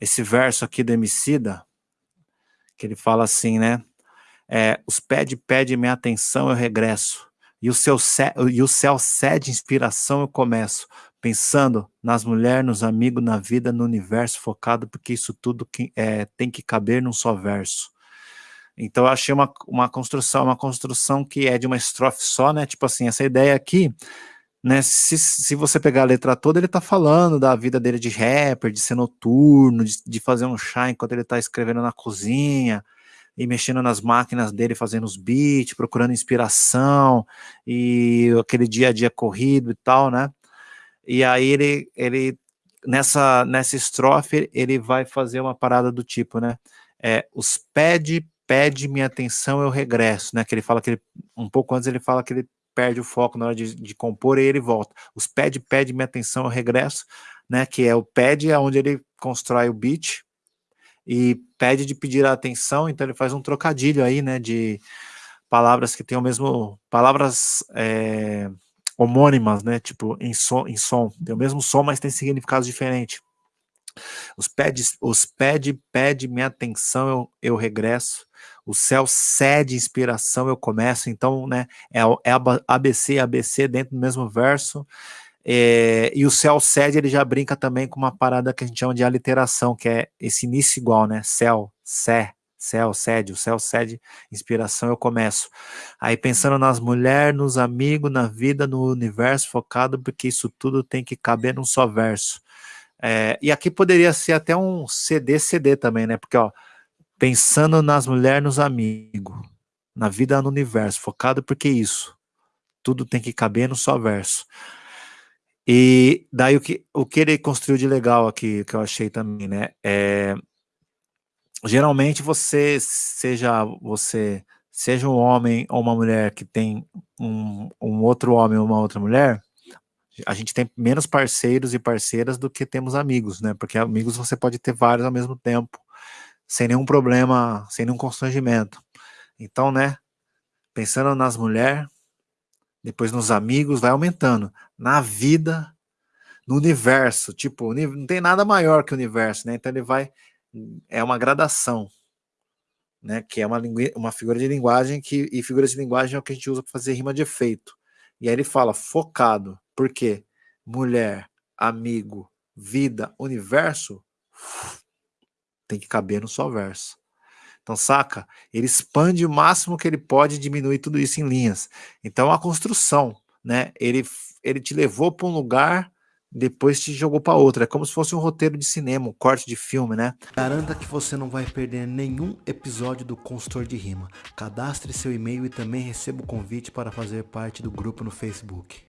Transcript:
esse verso aqui do Emicida, que ele fala assim, né? É, os pede, pede minha atenção, eu regresso. E o, seu, e o céu cede inspiração, eu começo. Pensando nas mulheres, nos amigos, na vida, no universo focado, porque isso tudo que, é, tem que caber num só verso. Então eu achei uma, uma construção, uma construção que é de uma estrofe só, né? Tipo assim, essa ideia aqui, né? Se, se você pegar a letra toda, ele tá falando da vida dele de rapper, de ser noturno, de, de fazer um chá enquanto ele tá escrevendo na cozinha, e mexendo nas máquinas dele, fazendo os beats, procurando inspiração, e aquele dia a dia corrido e tal, né? E aí ele, ele nessa, nessa estrofe, ele vai fazer uma parada do tipo, né? É, os pede, pede minha atenção, eu regresso, né? Que ele fala que ele, um pouco antes ele fala que ele perde o foco na hora de, de compor e ele volta. Os pede, pede minha atenção, eu regresso, né? Que é o pede, é onde ele constrói o beat, e pede de pedir a atenção, então ele faz um trocadilho aí, né, de palavras que têm o mesmo, palavras é, homônimas, né, tipo, em som, em som, tem o mesmo som, mas tem significados diferentes. Os pede, os pede, pede minha atenção, eu, eu regresso. O céu cede inspiração, eu começo. Então, né, é, é ABC, ABC dentro do mesmo verso. É, e o céu cede, ele já brinca também com uma parada que a gente chama de aliteração, que é esse início igual, né? Céu, sé, céu, cede, o céu cede, inspiração, eu começo. Aí pensando nas mulheres, nos amigos, na vida, no universo, focado, porque isso tudo tem que caber num só verso. É, e aqui poderia ser até um CD-CD também, né? Porque, ó, pensando nas mulheres, nos amigos, na vida, no universo, focado porque isso, tudo tem que caber num só verso. E daí o que, o que ele construiu de legal aqui, que eu achei também, né? É, geralmente você, seja você, seja um homem ou uma mulher que tem um, um outro homem ou uma outra mulher, a gente tem menos parceiros e parceiras do que temos amigos, né? Porque amigos você pode ter vários ao mesmo tempo, sem nenhum problema, sem nenhum constrangimento. Então, né? Pensando nas mulheres, depois nos amigos, vai aumentando. Na vida, no universo, tipo, não tem nada maior que o universo, né? Então ele vai, é uma gradação, né? Que é uma, uma figura de linguagem que, e figuras de linguagem é o que a gente usa para fazer rima de efeito. E aí ele fala focado, por quê? Mulher, amigo, vida, universo, tem que caber no só verso. Então, saca? Ele expande o máximo que ele pode diminuir tudo isso em linhas. Então, a construção, né? Ele, ele te levou para um lugar, depois te jogou para outro. É como se fosse um roteiro de cinema, um corte de filme, né? Garanta que você não vai perder nenhum episódio do Consultor de Rima. Cadastre seu e-mail e também receba o convite para fazer parte do grupo no Facebook.